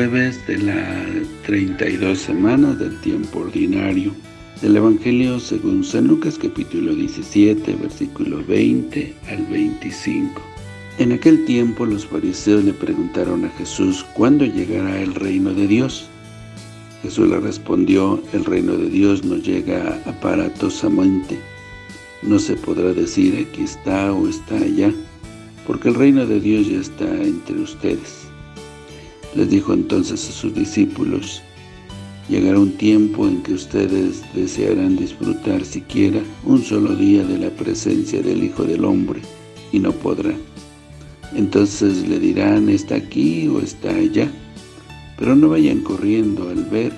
jueves de la 32 semana del tiempo ordinario del Evangelio según San Lucas capítulo 17 versículo 20 al 25. En aquel tiempo los fariseos le preguntaron a Jesús cuándo llegará el reino de Dios. Jesús le respondió, el reino de Dios no llega aparatosamente. No se podrá decir aquí está o está allá, porque el reino de Dios ya está entre ustedes. Les dijo entonces a sus discípulos, Llegará un tiempo en que ustedes desearán disfrutar siquiera un solo día de la presencia del Hijo del Hombre, y no podrán. Entonces le dirán, está aquí o está allá, pero no vayan corriendo al ver,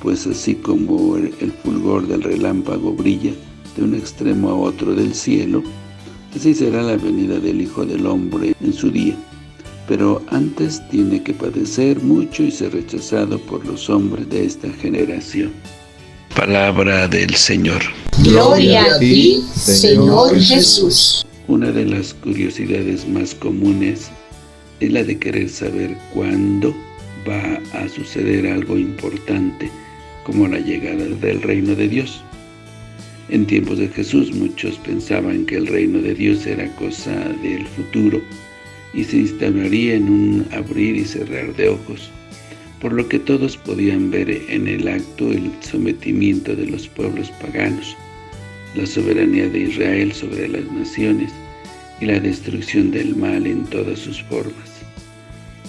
pues así como el fulgor del relámpago brilla de un extremo a otro del cielo, así será la venida del Hijo del Hombre en su día pero antes tiene que padecer mucho y ser rechazado por los hombres de esta generación. Palabra del Señor. Gloria a ti, Señor Jesús. Una de las curiosidades más comunes es la de querer saber cuándo va a suceder algo importante, como la llegada del reino de Dios. En tiempos de Jesús muchos pensaban que el reino de Dios era cosa del futuro, y se instalaría en un abrir y cerrar de ojos, por lo que todos podían ver en el acto el sometimiento de los pueblos paganos, la soberanía de Israel sobre las naciones y la destrucción del mal en todas sus formas.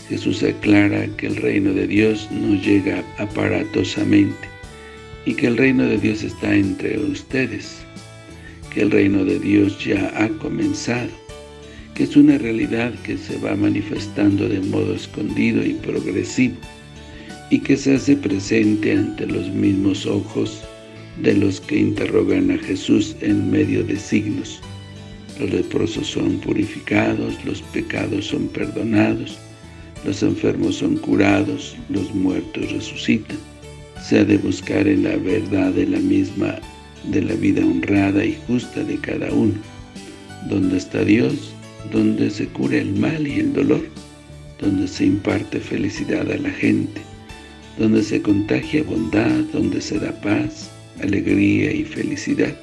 Jesús aclara que el reino de Dios no llega aparatosamente y que el reino de Dios está entre ustedes, que el reino de Dios ya ha comenzado que es una realidad que se va manifestando de modo escondido y progresivo, y que se hace presente ante los mismos ojos de los que interrogan a Jesús en medio de signos. Los leprosos son purificados, los pecados son perdonados, los enfermos son curados, los muertos resucitan. Se ha de buscar en la verdad de la misma, de la vida honrada y justa de cada uno. Donde está Dios, donde se cura el mal y el dolor, donde se imparte felicidad a la gente, donde se contagia bondad, donde se da paz, alegría y felicidad.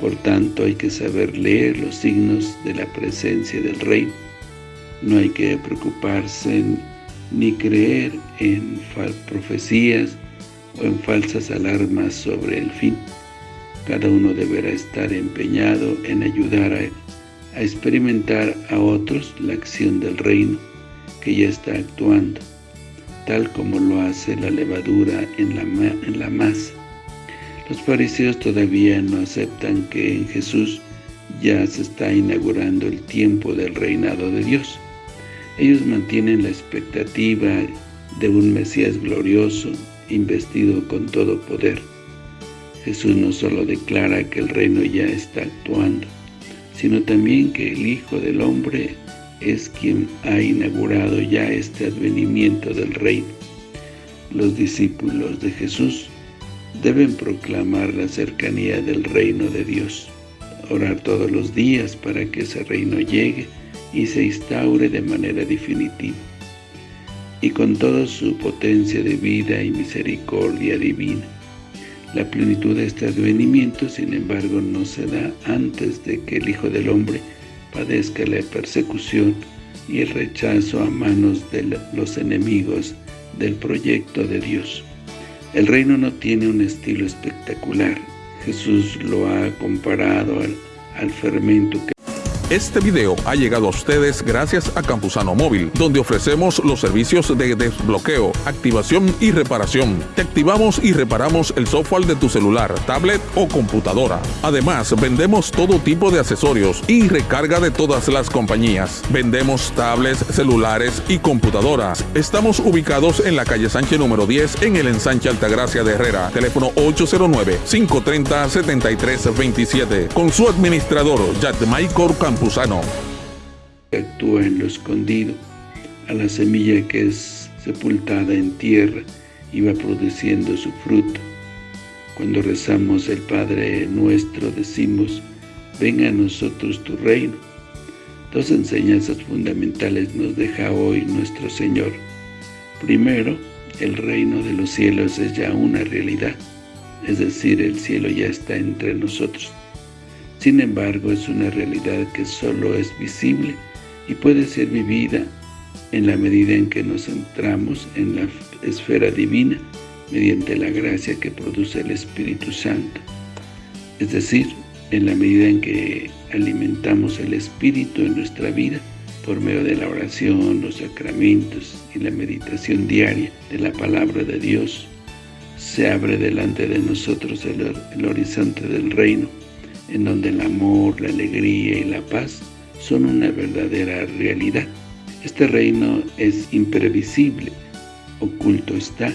Por tanto, hay que saber leer los signos de la presencia del Reino. No hay que preocuparse ni creer en profecías o en falsas alarmas sobre el fin. Cada uno deberá estar empeñado en ayudar a a experimentar a otros la acción del reino que ya está actuando, tal como lo hace la levadura en la, en la masa. Los fariseos todavía no aceptan que en Jesús ya se está inaugurando el tiempo del reinado de Dios. Ellos mantienen la expectativa de un Mesías glorioso, investido con todo poder. Jesús no solo declara que el reino ya está actuando, sino también que el Hijo del Hombre es quien ha inaugurado ya este advenimiento del reino. Los discípulos de Jesús deben proclamar la cercanía del reino de Dios, orar todos los días para que ese reino llegue y se instaure de manera definitiva, y con toda su potencia de vida y misericordia divina. La plenitud de este advenimiento, sin embargo, no se da antes de que el Hijo del Hombre padezca la persecución y el rechazo a manos de los enemigos del proyecto de Dios. El reino no tiene un estilo espectacular. Jesús lo ha comparado al, al fermento que este video ha llegado a ustedes gracias a Campusano Móvil, donde ofrecemos los servicios de desbloqueo, activación y reparación. Te activamos y reparamos el software de tu celular, tablet o computadora. Además, vendemos todo tipo de accesorios y recarga de todas las compañías. Vendemos tablets, celulares y computadoras. Estamos ubicados en la calle Sánchez número 10 en el ensanche Altagracia de Herrera. Teléfono 809-530-7327. Con su administrador, Michael Campusano Actúa en lo escondido, a la semilla que es sepultada en tierra y va produciendo su fruto. Cuando rezamos el Padre Nuestro decimos, venga a nosotros tu reino. Dos enseñanzas fundamentales nos deja hoy nuestro Señor. Primero, el reino de los cielos es ya una realidad, es decir, el cielo ya está entre nosotros. Sin embargo, es una realidad que solo es visible y puede ser vivida en la medida en que nos centramos en la esfera divina mediante la gracia que produce el Espíritu Santo. Es decir, en la medida en que alimentamos el Espíritu en nuestra vida por medio de la oración, los sacramentos y la meditación diaria de la Palabra de Dios, se abre delante de nosotros el, el horizonte del reino, en donde el amor, la alegría y la paz son una verdadera realidad. Este reino es imprevisible, oculto está,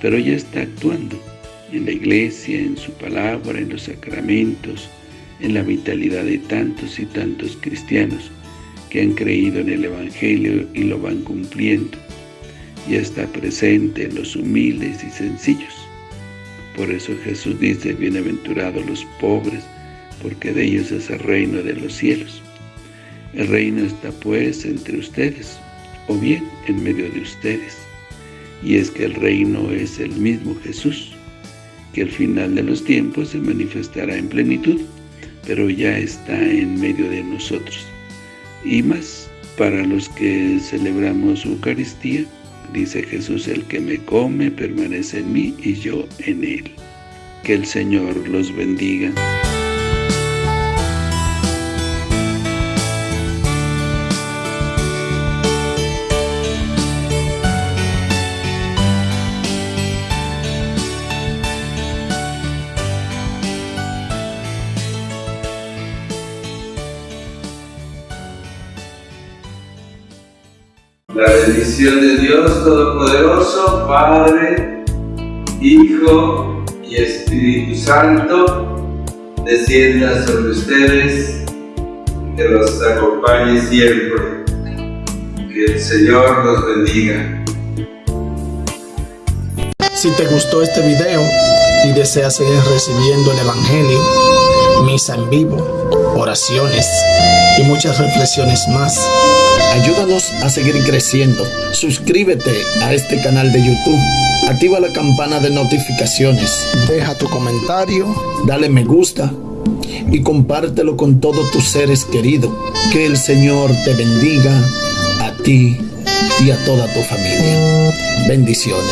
pero ya está actuando en la iglesia, en su palabra, en los sacramentos, en la vitalidad de tantos y tantos cristianos que han creído en el Evangelio y lo van cumpliendo. Ya está presente en los humildes y sencillos. Por eso Jesús dice, bienaventurados los pobres, porque de ellos es el reino de los cielos. El reino está pues entre ustedes, o bien en medio de ustedes. Y es que el reino es el mismo Jesús, que al final de los tiempos se manifestará en plenitud, pero ya está en medio de nosotros. Y más, para los que celebramos Eucaristía, dice Jesús, el que me come permanece en mí y yo en él. Que el Señor los bendiga. La bendición de Dios Todopoderoso, Padre, Hijo y Espíritu Santo, descienda sobre ustedes, que los acompañe siempre. Que el Señor los bendiga. Si te gustó este video y deseas seguir recibiendo el Evangelio, misa en vivo, oraciones y muchas reflexiones más, Ayúdanos a seguir creciendo. Suscríbete a este canal de YouTube. Activa la campana de notificaciones. Deja tu comentario. Dale me gusta. Y compártelo con todos tus seres queridos. Que el Señor te bendiga a ti y a toda tu familia. Bendiciones.